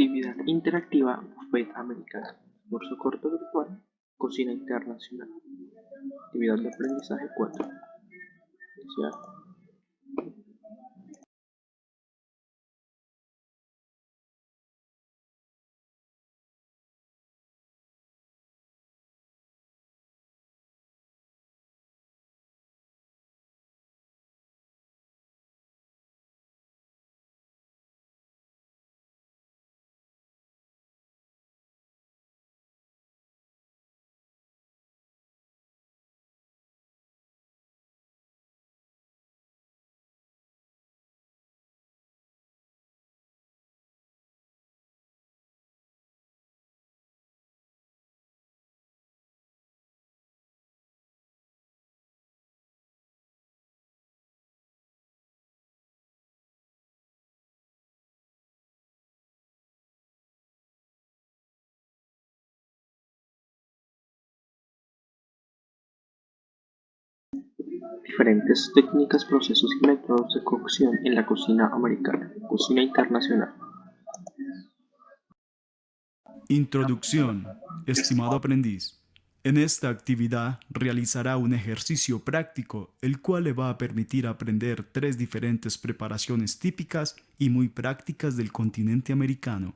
Actividad interactiva Buffet americana. Curso corto virtual. Cocina internacional. Actividad de aprendizaje 4. Iniciar. Diferentes técnicas, procesos y métodos de cocción en la cocina americana. Cocina internacional. Introducción. Estimado aprendiz, en esta actividad realizará un ejercicio práctico, el cual le va a permitir aprender tres diferentes preparaciones típicas y muy prácticas del continente americano.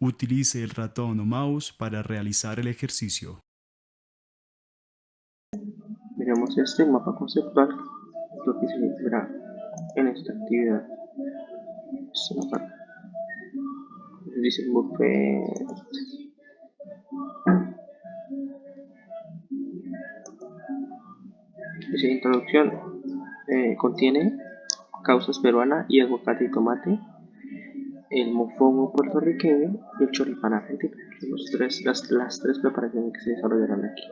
Utilice el ratón o mouse para realizar el ejercicio. Miremos este mapa conceptual, lo que se verá en esta actividad. Esta parte. Dice buffet. Dice introducción. eh, contiene causas peruana y aguacate y tomate, el mofongo puertorriqueño y el choripán argentino. Los tres, las, las tres preparaciones que se desarrollarán aquí.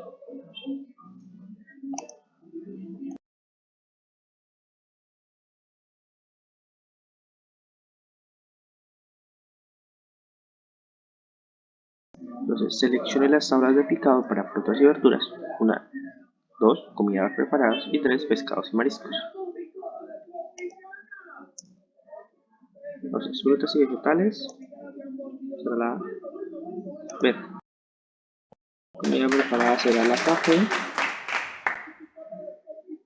Entonces seleccione las tablas de picado para frutas y verduras. Una, dos, comidas preparadas y tres, pescados y mariscos. Entonces, frutas y vegetales será la verde. Comida preparada será la café.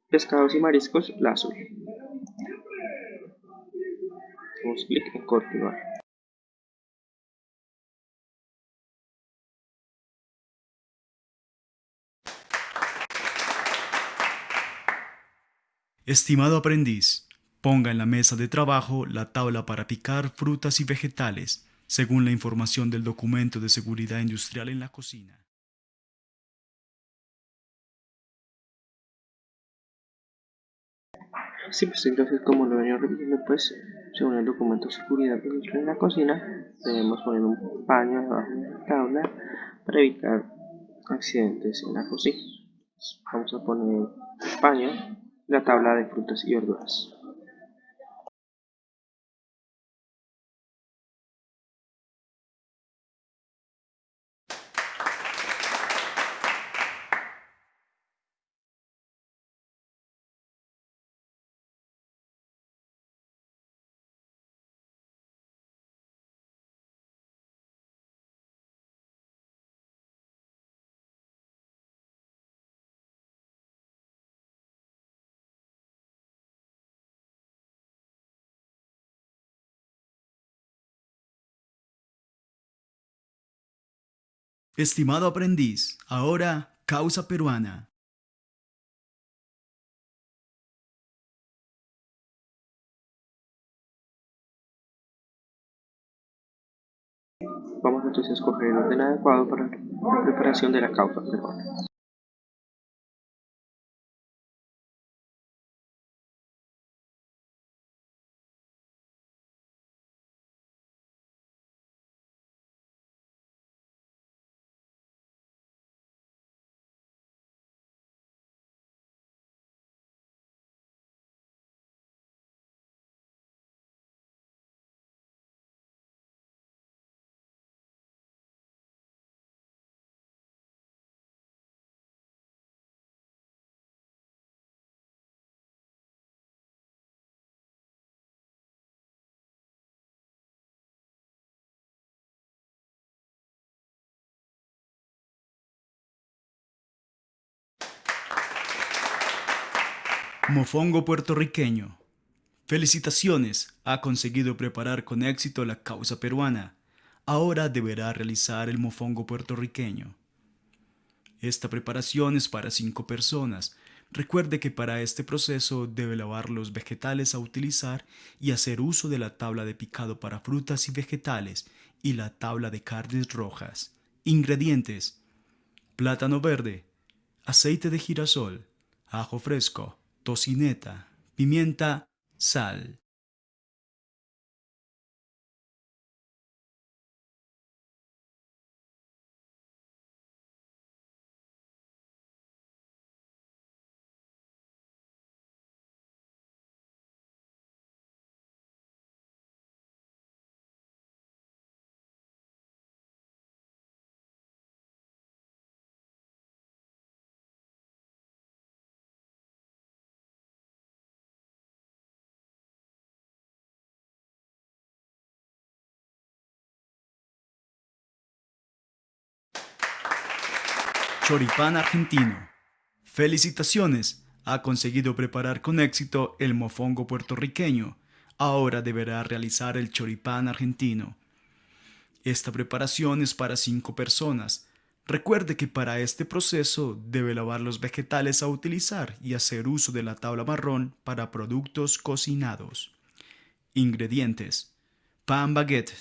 Pescados y mariscos la azul. Damos clic en continuar. Estimado aprendiz, ponga en la mesa de trabajo la tabla para picar frutas y vegetales, según la información del documento de seguridad industrial en la cocina. Sí, pues entonces como lo venía repitiendo, pues según el documento de seguridad industrial en la cocina, debemos poner un paño debajo de la tabla para evitar accidentes en la cocina. Vamos a poner el paño la tabla de frutas y verduras. Estimado aprendiz, ahora causa peruana. Vamos entonces a escoger el orden adecuado para la preparación de la causa peruana. Mofongo puertorriqueño. Felicitaciones, ha conseguido preparar con éxito la causa peruana. Ahora deberá realizar el mofongo puertorriqueño. Esta preparación es para cinco personas. Recuerde que para este proceso debe lavar los vegetales a utilizar y hacer uso de la tabla de picado para frutas y vegetales y la tabla de carnes rojas. Ingredientes. Plátano verde, aceite de girasol, ajo fresco, tocineta, pimienta, sal. Choripán argentino. Felicitaciones, ha conseguido preparar con éxito el mofongo puertorriqueño. Ahora deberá realizar el choripán argentino. Esta preparación es para cinco personas. Recuerde que para este proceso debe lavar los vegetales a utilizar y hacer uso de la tabla marrón para productos cocinados. Ingredientes: pan baguette,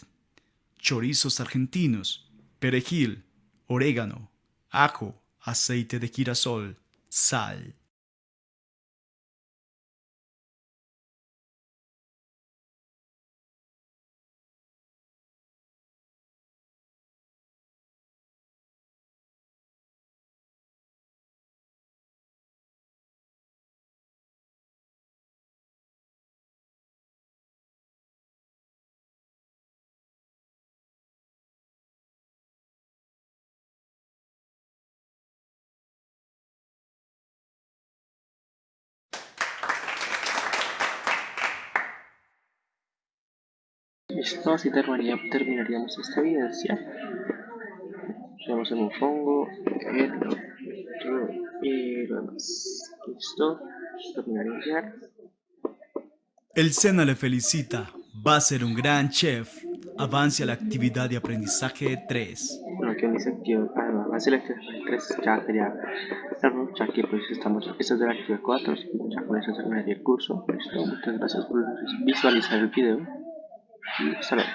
chorizos argentinos, perejil, orégano, ajo, aceite de girasol, sal. Listo, así terminaríamos esta evidencia. Tenemos el mofongo, y lo demás. Listo, terminar enviar. El SENA le felicita. Va a ser un gran chef. Avance a la actividad de aprendizaje 3. Bueno, aquí dice activo. Ah, avance a la actividad 3. Ya sería. Ya que pues estamos. Esta es de la actividad 4. Ya con eso terminaría el curso. Listo, muchas gracias por visualizar el video. seven